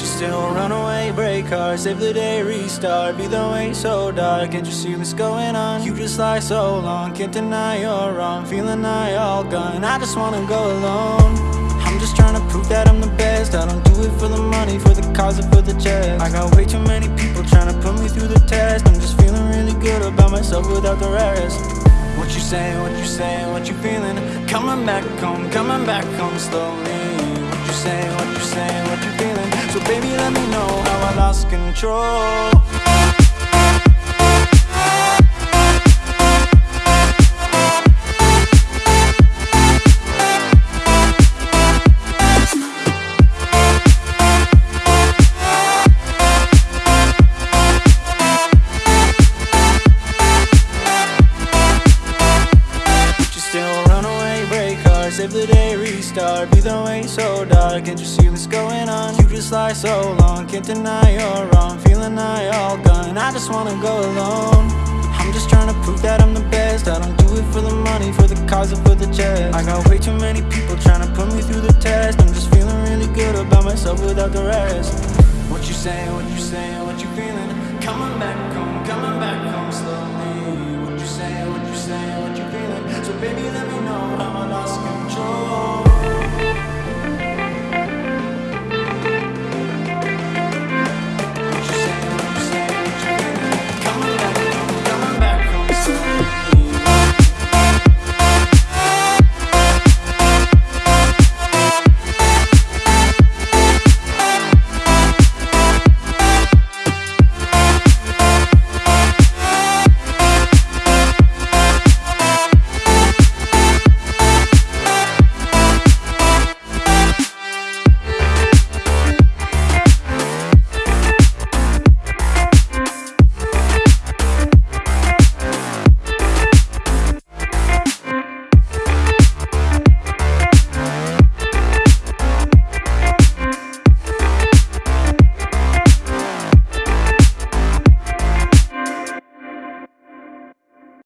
still run away, break heart, save the day, restart. Be the way so dark, can't you see what's going on? You just lie so long, can't deny you're wrong. Feeling I all gone, I just wanna go alone. I'm just trying to prove that I'm the best. I don't do it for the money, for the cause or for the checks I got way too many people trying to put me through the test. I'm just feeling really good about myself without the rest. What you saying, what you saying, what you feeling? Coming back home, coming back home slowly you saying, what you saying, what you feeling? So baby let me know how I lost control save the day, restart. Be the way so dark, can't you see what's going on? You just lie so long, can't deny you're wrong. Feeling I all gone, I just wanna go alone. I'm just trying to prove that I'm the best. I don't do it for the money, for the cause or for the checks I got way too many people trying to put me through the test. I'm just feeling really good about myself without the rest. What you saying, what you saying, what you feeling? Coming back home, coming back home